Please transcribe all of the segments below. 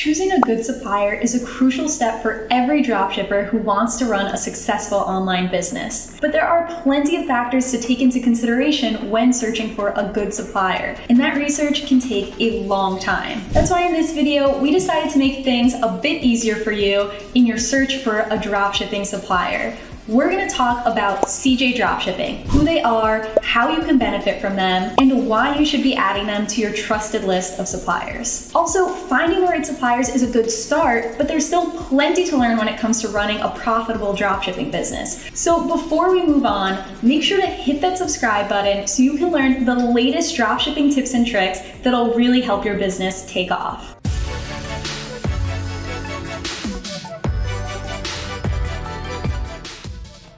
Choosing a good supplier is a crucial step for every dropshipper who wants to run a successful online business. But there are plenty of factors to take into consideration when searching for a good supplier, and that research can take a long time. That's why in this video, we decided to make things a bit easier for you in your search for a dropshipping supplier we're going to talk about CJ Dropshipping, who they are, how you can benefit from them, and why you should be adding them to your trusted list of suppliers. Also, finding the right suppliers is a good start, but there's still plenty to learn when it comes to running a profitable dropshipping business. So before we move on, make sure to hit that subscribe button so you can learn the latest dropshipping tips and tricks that'll really help your business take off.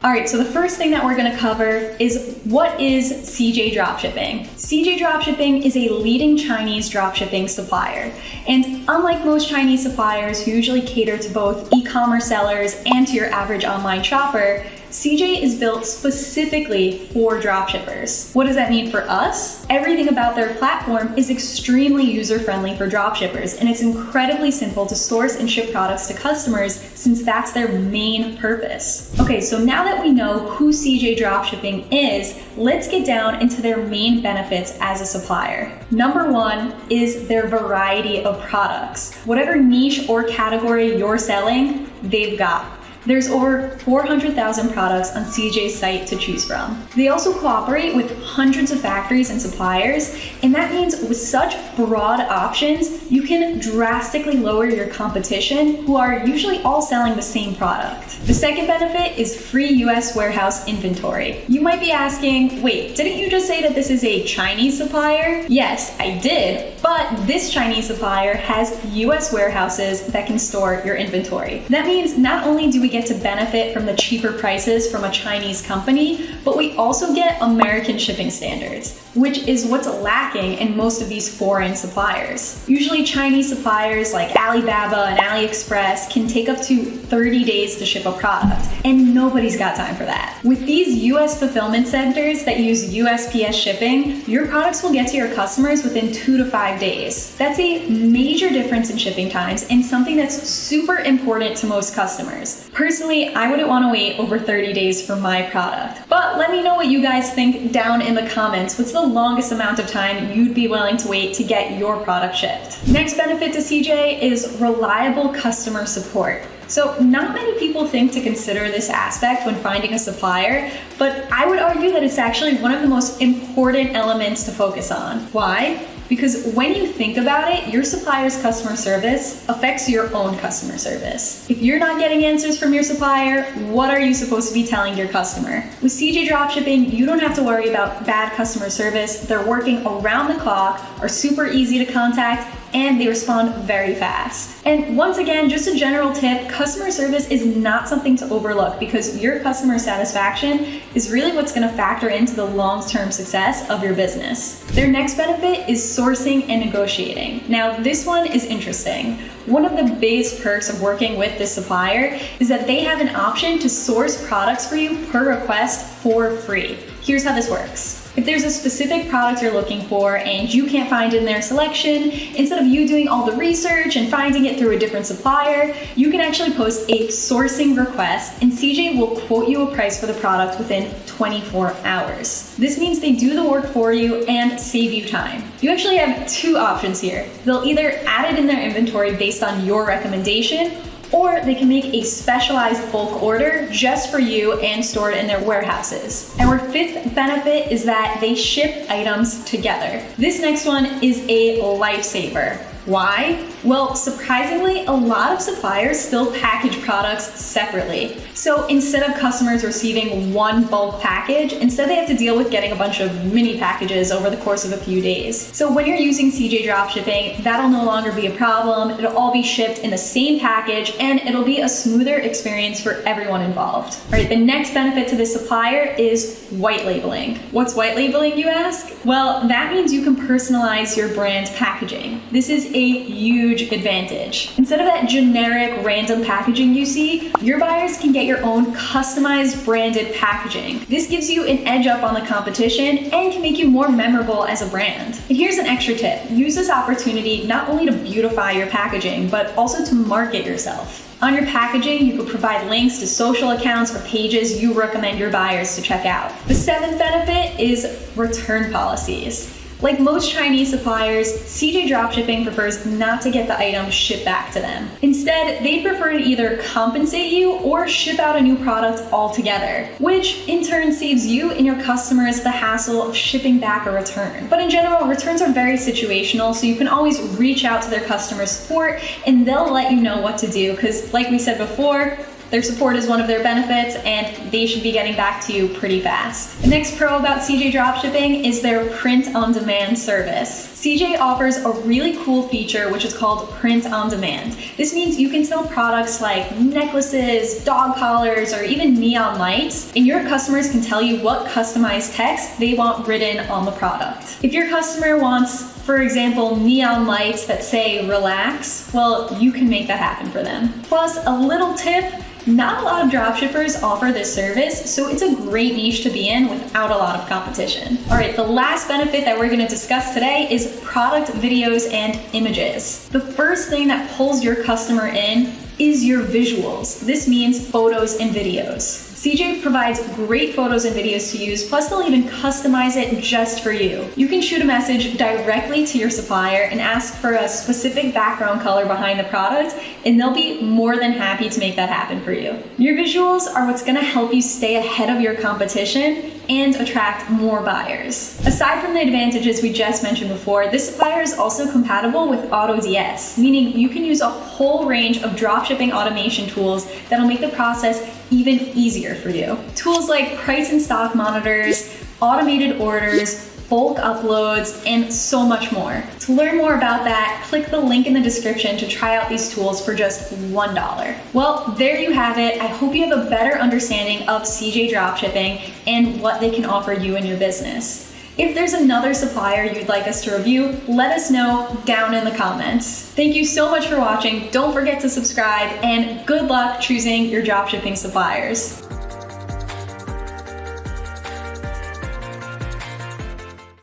All right, so the first thing that we're gonna cover is what is CJ Dropshipping? CJ Dropshipping is a leading Chinese dropshipping supplier. And unlike most Chinese suppliers who usually cater to both e-commerce sellers and to your average online shopper, CJ is built specifically for dropshippers. What does that mean for us? Everything about their platform is extremely user-friendly for dropshippers, and it's incredibly simple to source and ship products to customers since that's their main purpose. Okay, so now that we know who CJ Dropshipping is, let's get down into their main benefits as a supplier. Number one is their variety of products. Whatever niche or category you're selling, they've got. There's over 400,000 products on CJ's site to choose from. They also cooperate with hundreds of factories and suppliers, and that means with such broad options, you can drastically lower your competition who are usually all selling the same product. The second benefit is free US warehouse inventory. You might be asking, wait, didn't you just say that this is a Chinese supplier? Yes, I did, but this Chinese supplier has US warehouses that can store your inventory. That means not only do we get to benefit from the cheaper prices from a Chinese company, but we also get American shipping standards, which is what's lacking in most of these foreign suppliers. Usually Chinese suppliers like Alibaba and AliExpress can take up to 30 days to ship a product, and nobody's got time for that. With these US fulfillment centers that use USPS shipping, your products will get to your customers within two to five days. That's a major difference in shipping times and something that's super important to most customers. Personally, I wouldn't want to wait over 30 days for my product. But let me know what you guys think down in the comments. What's the longest amount of time you'd be willing to wait to get your product shipped? Next benefit to CJ is reliable customer support. So not many people think to consider this aspect when finding a supplier, but I would argue that it's actually one of the most important elements to focus on. Why? Because when you think about it, your supplier's customer service affects your own customer service. If you're not getting answers from your supplier, what are you supposed to be telling your customer? With CJ Dropshipping, you don't have to worry about bad customer service. They're working around the clock, are super easy to contact, and they respond very fast. And once again, just a general tip, customer service is not something to overlook because your customer satisfaction is really what's gonna factor into the long-term success of your business. Their next benefit is sourcing and negotiating. Now, this one is interesting. One of the biggest perks of working with this supplier is that they have an option to source products for you per request for free. Here's how this works. If there's a specific product you're looking for and you can't find in their selection, instead of you doing all the research and finding it through a different supplier, you can actually post a sourcing request and CJ will quote you a price for the product within 24 hours. This means they do the work for you and save you time. You actually have two options here. They'll either add it in their inventory based on your recommendation or they can make a specialized bulk order just for you and store it in their warehouses. And our fifth benefit is that they ship items together. This next one is a lifesaver. Why? Well, surprisingly, a lot of suppliers still package products separately. So instead of customers receiving one bulk package, instead they have to deal with getting a bunch of mini packages over the course of a few days. So when you're using CJ Dropshipping, that'll no longer be a problem. It'll all be shipped in the same package and it'll be a smoother experience for everyone involved. All right, the next benefit to this supplier is white labeling. What's white labeling, you ask? Well, that means you can personalize your brand packaging. This is a huge advantage. Instead of that generic random packaging you see, your buyers can get your own customized branded packaging. This gives you an edge up on the competition and can make you more memorable as a brand. And here's an extra tip. Use this opportunity not only to beautify your packaging, but also to market yourself. On your packaging, you could provide links to social accounts or pages you recommend your buyers to check out. The seventh benefit is return policies. Like most Chinese suppliers, CJ Dropshipping prefers not to get the item shipped back to them. Instead, they prefer to either compensate you or ship out a new product altogether, which in turn saves you and your customers the hassle of shipping back a return. But in general, returns are very situational, so you can always reach out to their customer support and they'll let you know what to do because like we said before, their support is one of their benefits and they should be getting back to you pretty fast. The next pro about CJ Dropshipping is their print on demand service. CJ offers a really cool feature which is called print on demand. This means you can sell products like necklaces, dog collars, or even neon lights, and your customers can tell you what customized text they want written on the product. If your customer wants for example, neon lights that say relax, well, you can make that happen for them. Plus, a little tip, not a lot of dropshippers offer this service, so it's a great niche to be in without a lot of competition. All right, the last benefit that we're gonna discuss today is product videos and images. The first thing that pulls your customer in is your visuals. This means photos and videos. CJ provides great photos and videos to use, plus they'll even customize it just for you. You can shoot a message directly to your supplier and ask for a specific background color behind the product, and they'll be more than happy to make that happen for you. Your visuals are what's gonna help you stay ahead of your competition and attract more buyers. Aside from the advantages we just mentioned before, this supplier is also compatible with AutoDS, meaning you can use a whole range of dropshipping automation tools that'll make the process even easier for you. Tools like price and stock monitors, automated orders, bulk uploads, and so much more. To learn more about that, click the link in the description to try out these tools for just $1. Well, there you have it. I hope you have a better understanding of CJ Dropshipping and what they can offer you in your business. If there's another supplier you'd like us to review, let us know down in the comments. Thank you so much for watching. Don't forget to subscribe and good luck choosing your dropshipping suppliers.